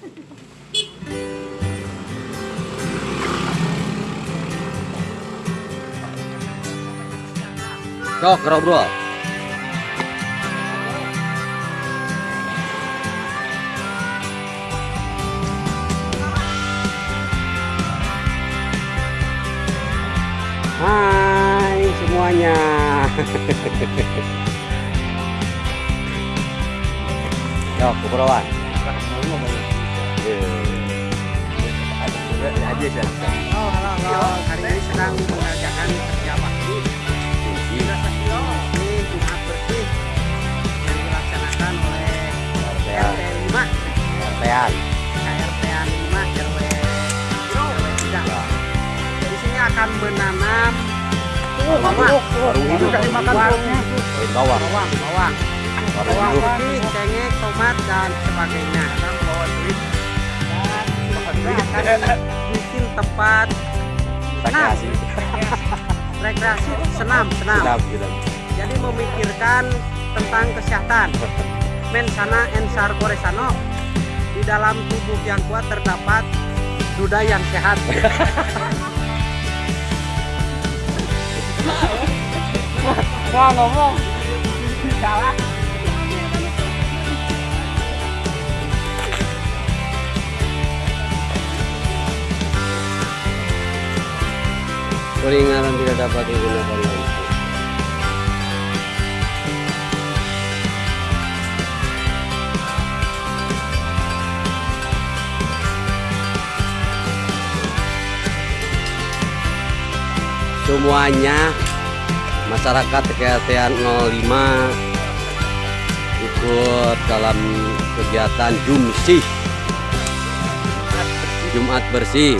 Sok, bro, bro. Hai semuanya. Yok, keperluan. Aja sih. Oh, halo, halo. Hari ini sedang mengerjakan kerja bakti. Sudah sekilo. Ini Jumat bersih yang dilaksanakan oleh RT 5, Tean. KRT 5 RW RW 3. Di sini akan menanam bawang, Baru hidup. bawang, Bawang. bawang, bawang, bawang putih, cengkeh, tomat dan sebagainya. Dan bawa duit. Dan kita akan bikin tempat senam, Rekreasi. rekreasi, senam, senam. Sedap. Jadi memikirkan tentang kesehatan. Mensana ensar koresano. Di dalam tubuh yang kuat terdapat duda yang sehat. Wah ngomong. Peringatan tidak dapat digunakan lagi. Semuanya masyarakat TKTN 05 ikut dalam kegiatan Jumsih Jumat bersih